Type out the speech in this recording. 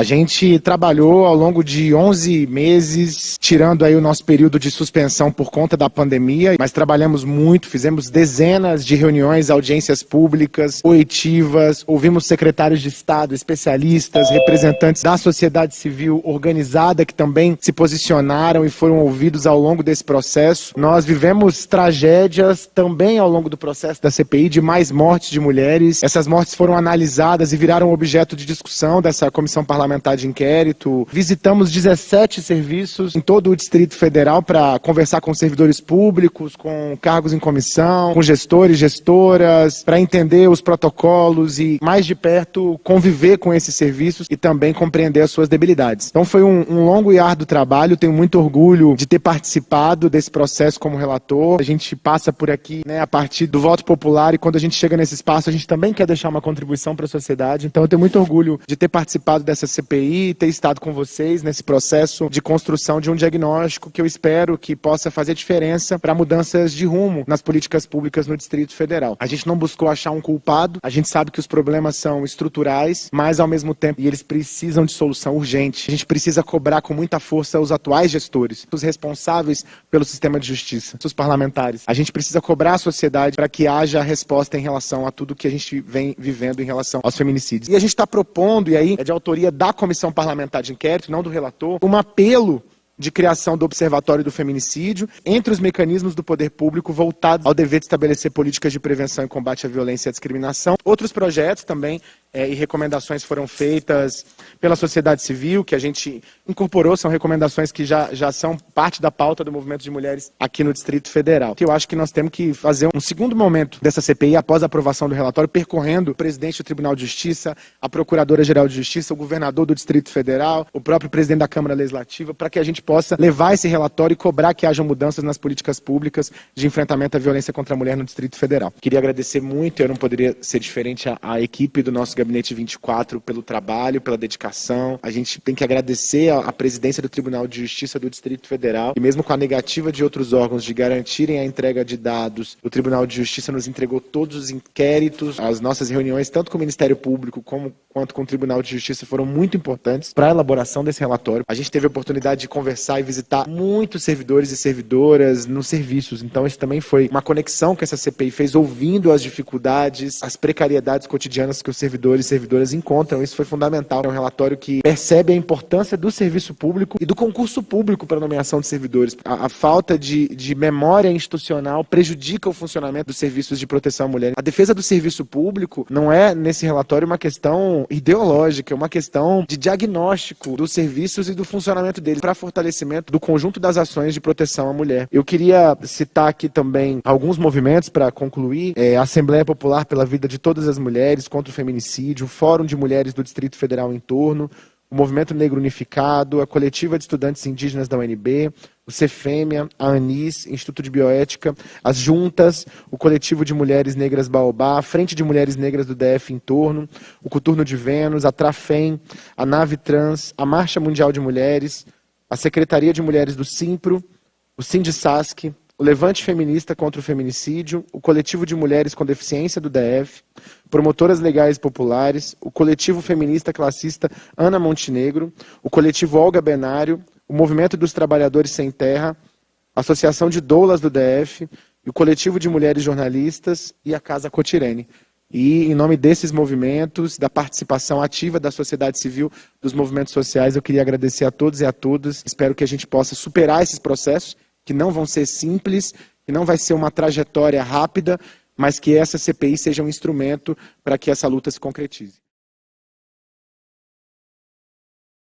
A gente trabalhou ao longo de 11 meses, tirando aí o nosso período de suspensão por conta da pandemia, mas trabalhamos muito, fizemos dezenas de reuniões, audiências públicas, oitivas, ouvimos secretários de Estado, especialistas, representantes da sociedade civil organizada que também se posicionaram e foram ouvidos ao longo desse processo. Nós vivemos tragédias também ao longo do processo da CPI de mais mortes de mulheres. Essas mortes foram analisadas e viraram objeto de discussão dessa comissão parlamentar de inquérito. Visitamos 17 serviços em todo o Distrito Federal para conversar com servidores públicos, com cargos em comissão, com gestores, gestoras, para entender os protocolos e mais de perto conviver com esses serviços e também compreender as suas debilidades. Então foi um, um longo e árduo trabalho. Tenho muito orgulho de ter participado desse processo como relator. A gente passa por aqui né, a partir do voto popular e quando a gente chega nesse espaço a gente também quer deixar uma contribuição para a sociedade. Então eu tenho muito orgulho de ter participado dessa CPI, ter estado com vocês nesse processo de construção de um diagnóstico que eu espero que possa fazer diferença para mudanças de rumo nas políticas públicas no Distrito Federal. A gente não buscou achar um culpado, a gente sabe que os problemas são estruturais, mas ao mesmo tempo eles precisam de solução urgente. A gente precisa cobrar com muita força os atuais gestores, os responsáveis pelo sistema de justiça, os parlamentares. A gente precisa cobrar a sociedade para que haja resposta em relação a tudo que a gente vem vivendo em relação aos feminicídios. E a gente está propondo, e aí é de autoria da Comissão Parlamentar de Inquérito, não do relator, um apelo de criação do Observatório do Feminicídio, entre os mecanismos do poder público voltados ao dever de estabelecer políticas de prevenção e combate à violência e à discriminação. Outros projetos também é, e recomendações foram feitas pela sociedade civil, que a gente incorporou, são recomendações que já, já são parte da pauta do movimento de mulheres aqui no Distrito Federal. Eu acho que nós temos que fazer um segundo momento dessa CPI após a aprovação do relatório, percorrendo o presidente do Tribunal de Justiça, a Procuradora-Geral de Justiça, o governador do Distrito Federal, o próprio presidente da Câmara Legislativa, para que a gente possa levar esse relatório e cobrar que haja mudanças nas políticas públicas de enfrentamento à violência contra a mulher no Distrito Federal. Queria agradecer muito, eu não poderia ser diferente a, a equipe do nosso Gabinete 24 pelo trabalho, pela dedicação. A gente tem que agradecer a, presidência do Tribunal de Justiça do Distrito Federal, e mesmo com a negativa de outros órgãos de garantirem a entrega de dados, o Tribunal de Justiça nos entregou todos os inquéritos, as nossas reuniões, tanto com o Ministério Público como, quanto com o Tribunal de Justiça, foram muito importantes para a elaboração desse relatório. A gente teve a oportunidade de conversar e visitar muitos servidores e servidoras nos serviços, então isso também foi uma conexão que essa CPI fez, ouvindo as dificuldades, as precariedades cotidianas que os servidores e servidoras encontram. Isso foi fundamental. É um relatório que percebe a importância do serviço público e do concurso público para a nomeação de servidores. A, a falta de, de memória institucional prejudica o funcionamento dos serviços de proteção à mulher. A defesa do serviço público não é, nesse relatório, uma questão ideológica, é uma questão de diagnóstico dos serviços e do funcionamento deles para fortalecimento do conjunto das ações de proteção à mulher. Eu queria citar aqui também alguns movimentos para concluir. É, Assembleia Popular pela Vida de Todas as Mulheres contra o Feminicídio, Fórum de Mulheres do Distrito Federal em torno, o Movimento Negro Unificado, a Coletiva de Estudantes Indígenas da UNB, o Cefêmea, a ANIS, Instituto de Bioética, as Juntas, o Coletivo de Mulheres Negras Baobá, a Frente de Mulheres Negras do DF em torno, o Coturno de Vênus, a Trafem, a Nave Trans, a Marcha Mundial de Mulheres, a Secretaria de Mulheres do Simpro, o Sindisasc, o Levante Feminista contra o Feminicídio, o Coletivo de Mulheres com Deficiência do DF, Promotoras Legais Populares, o Coletivo Feminista Classista Ana Montenegro, o Coletivo Olga Benário, o Movimento dos Trabalhadores Sem Terra, a Associação de Doulas do DF, o Coletivo de Mulheres Jornalistas e a Casa Cotirene. E em nome desses movimentos, da participação ativa da sociedade civil, dos movimentos sociais, eu queria agradecer a todos e a todas. Espero que a gente possa superar esses processos que não vão ser simples, que não vai ser uma trajetória rápida, mas que essa CPI seja um instrumento para que essa luta se concretize.